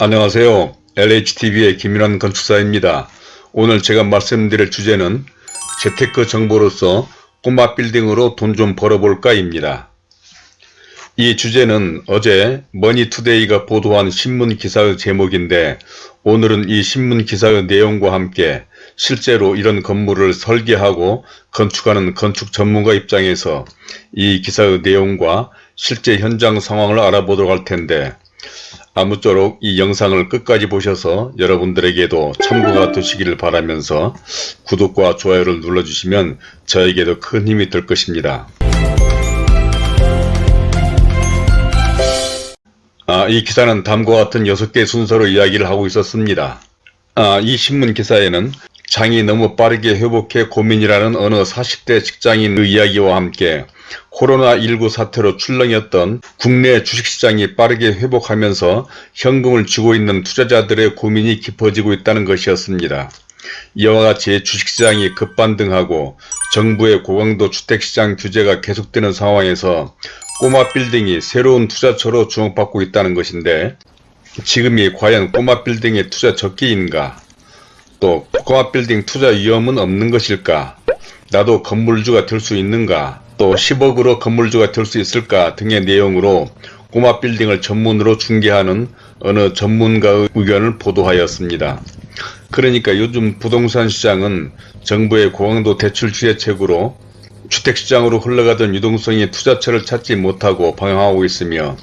안녕하세요. LHTV의 김윤환 건축사입니다. 오늘 제가 말씀드릴 주제는 재테크 정보로서 꼬마 빌딩으로 돈 좀 벌어볼까 입니다. 이 주제는 어제 머니투데이가 보도한 신문 기사의 제목인데 오늘은 이 신문 기사의 내용과 함께 실제로 이런 건물을 설계하고 건축하는 건축 전문가 입장에서 이 기사의 내용과 실제 현장 상황을 알아보도록 할 텐데 아무쪼록 이 영상을 끝까지 보셔서 여러분들에게도 참고가 되시기를 바라면서 구독과 좋아요를 눌러주시면 저에게도 큰 힘이 될 것입니다. 아, 이 기사는 다음과 같은 6개 순서로 이야기를 하고 있었습니다. 아, 이 신문 기사에는 장이 너무 빠르게 회복해 고민이라는 어느 40대 직장인의 이야기와 함께 코로나19 사태로 출렁였던 국내 주식시장이 빠르게 회복하면서 현금을 쥐고 있는 투자자들의 고민이 깊어지고 있다는 것이었습니다. 이와 같이 주식시장이 급반등하고 정부의 고강도 주택시장 규제가 계속되는 상황에서 꼬마 빌딩이 새로운 투자처로 주목받고 있다는 것인데 지금이 과연 꼬마 빌딩의 투자 적기인가? 또 꼬마 빌딩 투자 위험은 없는 것일까? 나도 건물주가 될 수 있는가 또 10억으로 건물주가 될 수 있을까 등의 내용으로 꼬마 빌딩을 전문으로 중개하는 어느 전문가의 의견을 보도하였습니다. 그러니까 요즘 부동산 시장은 정부의 고강도 대출 주제책으로 주택시장으로 흘러가던 유동성이 투자처를 찾지 못하고 방황하고 있으며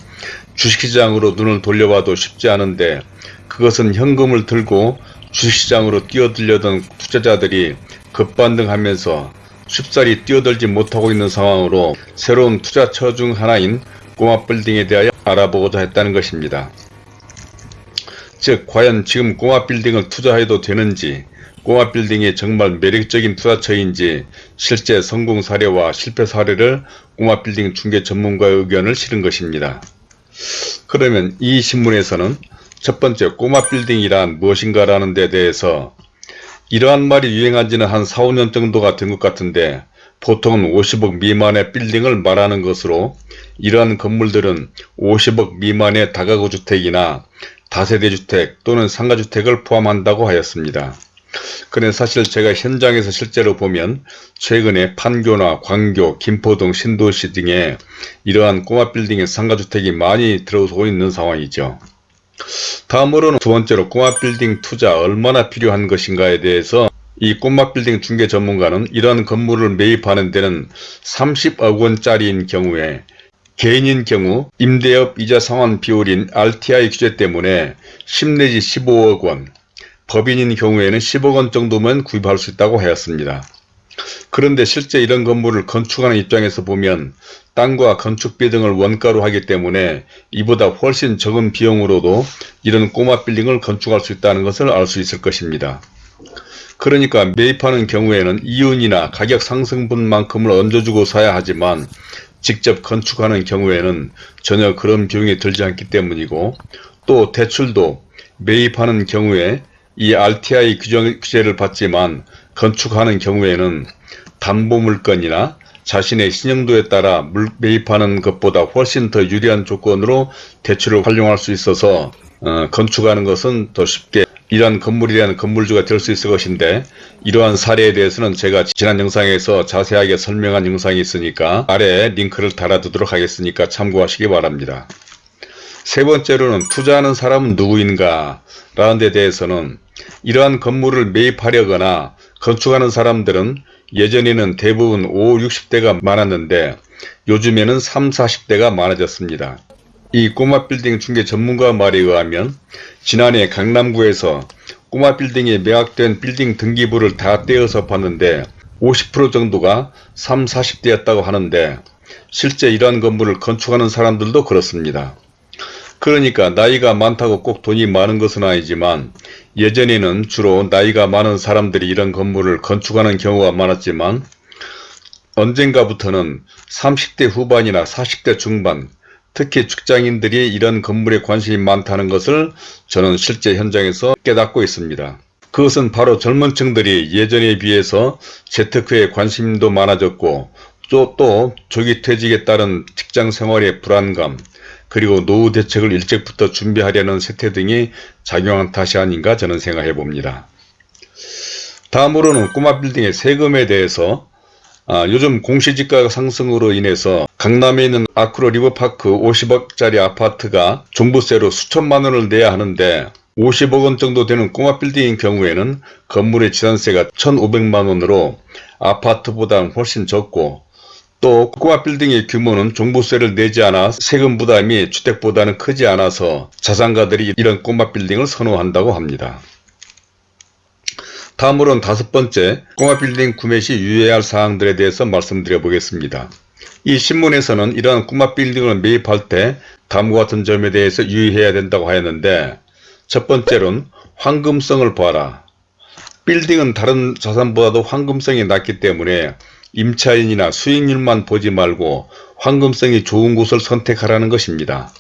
주식시장으로 눈을 돌려봐도 쉽지 않은데 그것은 현금을 들고 주식시장으로 뛰어들려던 투자자들이 급반등하면서 쉽사리 뛰어들지 못하고 있는 상황으로 새로운 투자처 중 하나인 꼬마 빌딩에 대하여 알아보고자 했다는 것입니다. 즉 과연 지금 꼬마 빌딩을 투자해도 되는지 꼬마 빌딩이 정말 매력적인 투자처인지 실제 성공 사례와 실패 사례를 꼬마 빌딩 중개 전문가의 의견을 실은 것입니다. 그러면 이 신문에서는 첫 번째 꼬마 빌딩이란 무엇인가 라는 데 대해서 이러한 말이 유행한 지는 한 4, 5년 정도가 된 것 같은데 보통은 50억 미만의 빌딩을 말하는 것으로 이러한 건물들은 50억 미만의 다가구 주택이나 다세대 주택 또는 상가주택을 포함한다고 하였습니다. 그런데 사실 제가 현장에서 실제로 보면 최근에 판교나 광교, 김포 등 신도시 등에 이러한 꼬마 빌딩의 상가주택이 많이 들어오고 있는 상황이죠. 다음으로는 두 번째로 꼬마 빌딩 투자 얼마나 필요한 것인가에 대해서 이 꼬마 빌딩 중개 전문가는 이러한 건물을 매입하는 데는 30억 원짜리인 경우에 개인인 경우 임대업 이자 상환 비율인 RTI 규제 때문에 10 내지 15억 원, 법인인 경우에는 10억 원 정도면 구입할 수 있다고 하였습니다. 그런데 실제 이런 건물을 건축하는 입장에서 보면 땅과 건축비 등을 원가로 하기 때문에 이보다 훨씬 적은 비용으로도 이런 꼬마 빌딩을 건축할 수 있다는 것을 알 수 있을 것입니다. 그러니까 매입하는 경우에는 이윤이나 가격 상승분만큼을 얹어주고 사야 하지만 직접 건축하는 경우에는 전혀 그런 비용이 들지 않기 때문이고 또 대출도 매입하는 경우에 이 RTI 규정, 규제를 받지만 건축하는 경우에는 담보물건이나 자신의 신용도에 따라 매입하는 것보다 훨씬 더 유리한 조건으로 대출을 활용할 수 있어서 어, 건축하는 것은 더 쉽게 이러한 건물이라는 건물주가 될 수 있을 것인데 이러한 사례에 대해서는 제가 지난 영상에서 자세하게 설명한 영상이 있으니까 아래에 링크를 달아두도록 하겠으니까 참고하시기 바랍니다. 세 번째로는 투자하는 사람은 누구인가 라는 데 대해서는 이러한 건물을 매입하려거나 건축하는 사람들은 예전에는 대부분 5, 60대가 많았는데 요즘에는 3, 40대가 많아졌습니다. 이 꼬마 빌딩 중개 전문가 말에 의하면 지난해 강남구에서 꼬마 빌딩에 매각된 빌딩 등기부를 다 떼어서 봤는데 50% 정도가 3, 40대였다고 하는데 실제 이러한 건물을 건축하는 사람들도 그렇습니다. 그러니까 나이가 많다고 꼭 돈이 많은 것은 아니지만 예전에는 주로 나이가 많은 사람들이 이런 건물을 건축하는 경우가 많았지만 언젠가부터는 30대 후반이나 40대 중반 특히 직장인들이 이런 건물에 관심이 많다는 것을 저는 실제 현장에서 깨닫고 있습니다. 그것은 바로 젊은 층들이 예전에 비해서 재테크에 관심도 많아졌고 또, 또 조기 퇴직에 따른 직장 생활의 불안감 그리고 노후 대책을 일찍부터 준비하려는 세태 등이 작용한 탓이 아닌가 저는 생각해 봅니다. 다음으로는 꼬마 빌딩의 세금에 대해서 아, 요즘 공시지가 상승으로 인해서 강남에 있는 아크로 리버파크 50억짜리 아파트가 종부세로 수천만 원을 내야 하는데 50억 원 정도 되는 꼬마 빌딩인 경우에는 건물의 지산세가 1,500만 원으로 아파트보다는 훨씬 적고 또 꼬마 빌딩의 규모는 종부세를 내지 않아 세금 부담이 주택보다는 크지 않아서 자산가들이 이런 꼬마 빌딩을 선호한다고 합니다. 다음으로는 다섯 번째 꼬마 빌딩 구매 시 유의해야 할 사항들에 대해서 말씀드려 보겠습니다. 이 신문에서는 이러한 꼬마 빌딩을 매입할 때 다음과 같은 점에 대해서 유의해야 된다고 하였는데 첫 번째로는 황금성을 봐라. 빌딩은 다른 자산보다도 황금성이 낮기 때문에 임차인이나 수익률만 보지 말고 황금성이 좋은 곳을 선택하라는 것입니다.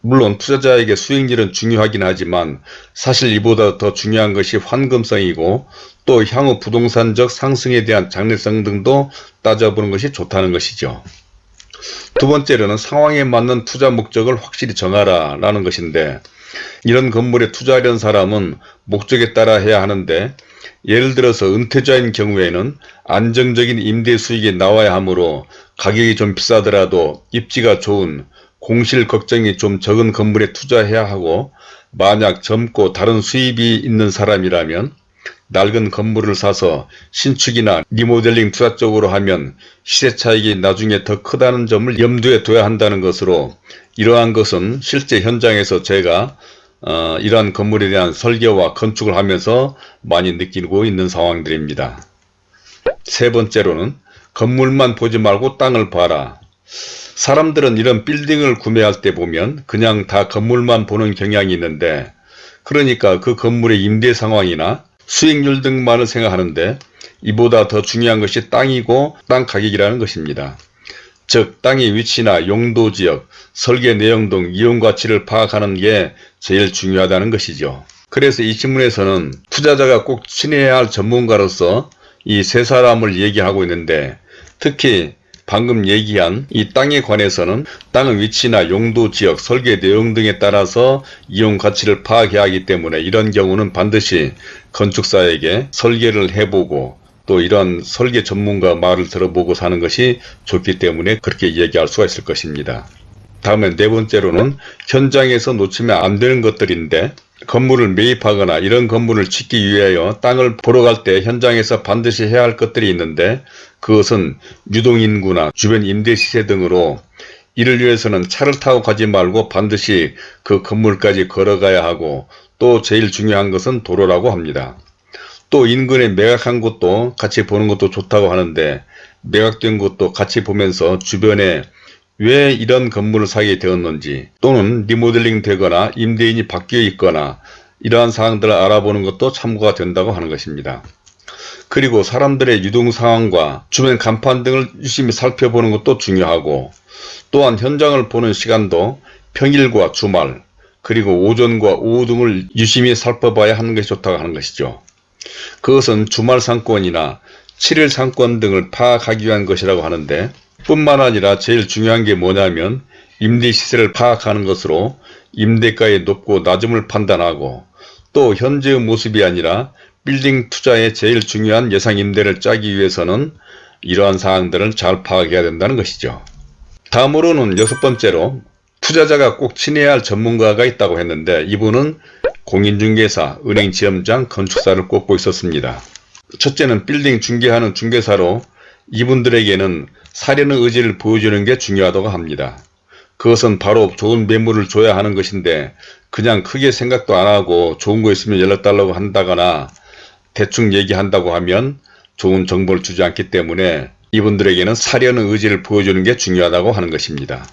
물론 투자자에게 수익률은 중요하긴 하지만 사실 이보다 더 중요한 것이 환금성이고 또 향후 부동산적 상승에 대한 장래성 등도 따져보는 것이 좋다는 것이죠. 두 번째로는 상황에 맞는 투자 목적을 확실히 정하라 라는 것인데 이런 건물에 투자하려는 사람은 목적에 따라 해야 하는데 예를 들어서 은퇴자인 경우에는 안정적인 임대 수익이 나와야 하므로 가격이 좀 비싸더라도 입지가 좋은 공실 걱정이 좀 적은 건물에 투자해야 하고 만약 젊고 다른 수입이 있는 사람이라면 낡은 건물을 사서 신축이나 리모델링 투자 쪽으로 하면 시세 차익이 나중에 더 크다는 점을 염두에 둬야 한다는 것으로 이러한 것은 실제 현장에서 제가 어, 이러한 건물에 대한 설계와 건축을 하면서 많이 느끼고 있는 상황들입니다. 세 번째로는 건물만 보지 말고 땅을 봐라. 사람들은 이런 빌딩을 구매할 때 보면 그냥 다 건물만 보는 경향이 있는데 그러니까 그 건물의 임대 상황이나 수익률 등만을 생각하는데 이보다 더 중요한 것이 땅이고 땅 가격이라는 것입니다. 즉 땅의 위치나 용도 지역, 설계 내용 등 이용 가치를 파악하는 게 제일 중요하다는 것이죠. 그래서 이 신문에서는 투자자가 꼭 친해야 할 전문가로서 이 세 사람을 얘기하고 있는데 특히 방금 얘기한 이 땅에 관해서는 땅의 위치나 용도 지역, 설계 내용 등에 따라서 이용 가치를 파악해야 하기 때문에 이런 경우는 반드시 건축사에게 설계를 해보고 또 이런 설계 전문가 말을 들어보고 사는 것이 좋기 때문에 그렇게 이야기할 수가 있을 것입니다. 다음에 네 번째로는 현장에서 놓치면 안 되는 것들인데 건물을 매입하거나 이런 건물을 짓기 위하여 땅을 보러 갈 때 현장에서 반드시 해야 할 것들이 있는데 그것은 유동인구나 주변 임대시세 등으로 이를 위해서는 차를 타고 가지 말고 반드시 그 건물까지 걸어가야 하고 또 제일 중요한 것은 도로라고 합니다. 또 인근에 매각한 곳도 같이 보는 것도 좋다고 하는데 매각된 곳도 같이 보면서 주변에 왜 이런 건물을 사게 되었는지 또는 리모델링 되거나 임대인이 바뀌어 있거나 이러한 사항들을 알아보는 것도 참고가 된다고 하는 것입니다. 그리고 사람들의 유동 상황과 주변 간판 등을 유심히 살펴보는 것도 중요하고 또한 현장을 보는 시간도 평일과 주말 그리고 오전과 오후 등을 유심히 살펴봐야 하는 것이 좋다고 하는 것이죠. 그것은 주말 상권이나 7일 상권 등을 파악하기 위한 것이라고 하는데 뿐만 아니라 제일 중요한 게 뭐냐면 임대 시세를 파악하는 것으로 임대가의 높고 낮음을 판단하고 또 현재의 모습이 아니라 빌딩 투자의 제일 중요한 예상 임대를 짜기 위해서는 이러한 사항들을 잘 파악해야 된다는 것이죠. 다음으로는 여섯 번째로 투자자가 꼭 친해야 할 전문가가 있다고 했는데 이분은 공인중개사, 은행지점장, 건축사를 꼽고 있었습니다. 첫째는 빌딩 중개하는 중개사로 이분들에게는 사려는 의지를 보여주는 게 중요하다고 합니다. 그것은 바로 좋은 매물을 줘야 하는 것인데 그냥 크게 생각도 안하고 좋은 거 있으면 연락달라고 한다거나 대충 얘기한다고 하면 좋은 정보를 주지 않기 때문에 이분들에게는 사려는 의지를 보여주는 게 중요하다고 하는 것입니다.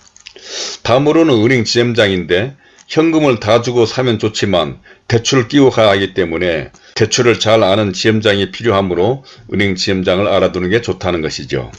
다음으로는 은행 지점장인데 현금을 다 주고 사면 좋지만 대출을 끼고 가야 하기 때문에 대출을 잘 아는 지점장이 필요하므로 은행 지점장을 알아두는 게 좋다는 것이죠.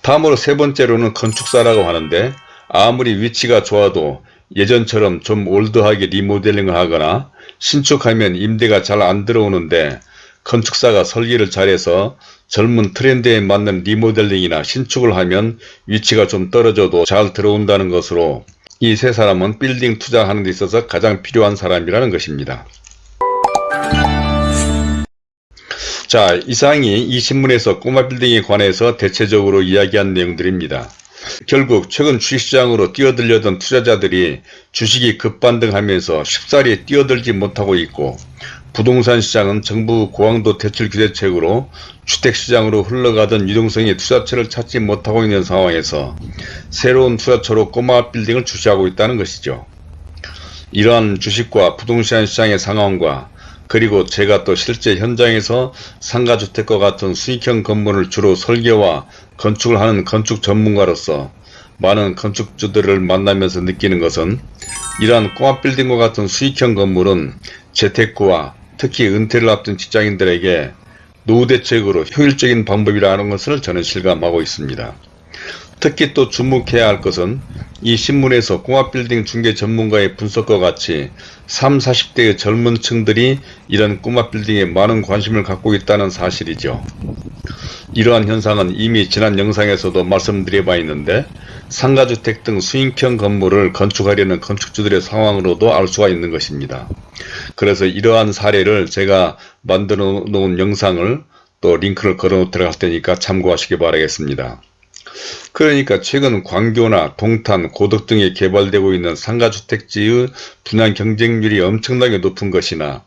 다음으로 세 번째로는 건축사라고 하는데 아무리 위치가 좋아도 예전처럼 좀 올드하게 리모델링을 하거나 신축하면 임대가 잘 안 들어오는데 건축사가 설계를 잘해서 젊은 트렌드에 맞는 리모델링이나 신축을 하면 위치가 좀 떨어져도 잘 들어온다는 것으로 이 세 사람은 빌딩 투자하는 데 있어서 가장 필요한 사람이라는 것입니다. 자, 이상이 이 신문에서 꼬마 빌딩에 관해서 대체적으로 이야기한 내용들입니다. 결국 최근 주식시장으로 뛰어들려던 투자자들이 주식이 급반등하면서 쉽사리 뛰어들지 못하고 있고 부동산 시장은 정부 고강도 대출 규제책으로 주택시장으로 흘러가던 유동성의 투자처를 찾지 못하고 있는 상황에서 새로운 투자처로 꼬마 빌딩을 출시하고 있다는 것이죠. 이러한 주식과 부동산 시장의 상황과 그리고 제가 또 실제 현장에서 상가주택과 같은 수익형 건물을 주로 설계와 건축을 하는 건축 전문가로서 많은 건축주들을 만나면서 느끼는 것은 이러한 꼬마 빌딩과 같은 수익형 건물은 재테크와 특히 은퇴를 앞둔 직장인들에게 노후 대책으로 효율적인 방법이라는 것을 저는 실감하고 있습니다. 특히 또 주목해야 할 것은 이 신문에서 꼬마빌딩 중개 전문가의 분석과 같이 3, 40대의 젊은 층들이 이런 꼬마빌딩에 많은 관심을 갖고 있다는 사실이죠. 이러한 현상은 이미 지난 영상에서도 말씀드려 봐 있는데 상가주택 등 수익형 건물을 건축하려는 건축주들의 상황으로도 알 수가 있는 것입니다. 그래서 이러한 사례를 제가 만들어 놓은 영상을 또 링크를 걸어 할 테니까 참고하시기 바라겠습니다. 그러니까 최근 광교나 동탄, 고덕 등에 개발되고 있는 상가주택지의 분양 경쟁률이 엄청나게 높은 것이나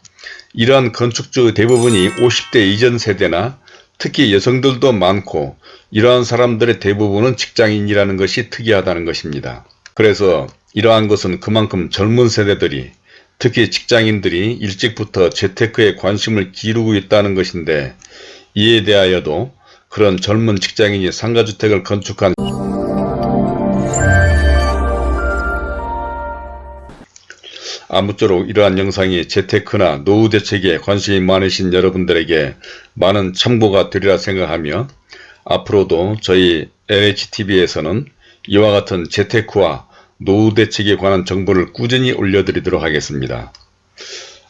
이러한 건축주 대부분이 50대 이전 세대나 특히 여성들도 많고 이러한 사람들의 대부분은 직장인이라는 것이 특이하다는 것입니다. 그래서 이러한 것은 그만큼 젊은 세대들이 특히 직장인들이 일찍부터 재테크에 관심을 기울이고 있다는 것인데 이에 대하여도 그런 젊은 직장인이 상가주택을 건축한 아무쪼록 이러한 영상이 재테크나 노후 대책에 관심이 많으신 여러분들에게 많은 참고가 되리라 생각하며 앞으로도 저희 LHTV에서는 이와 같은 재테크와 노후 대책에 관한 정보를 꾸준히 올려드리도록 하겠습니다.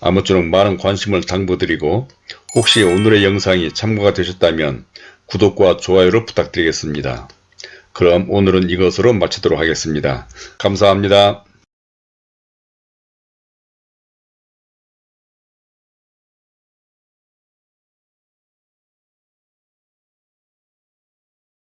아무쪼록 많은 관심을 당부드리고 혹시 오늘의 영상이 참고가 되셨다면 구독과 좋아요를 부탁드리겠습니다. 그럼 오늘은 이것으로 마치도록 하겠습니다. 감사합니다.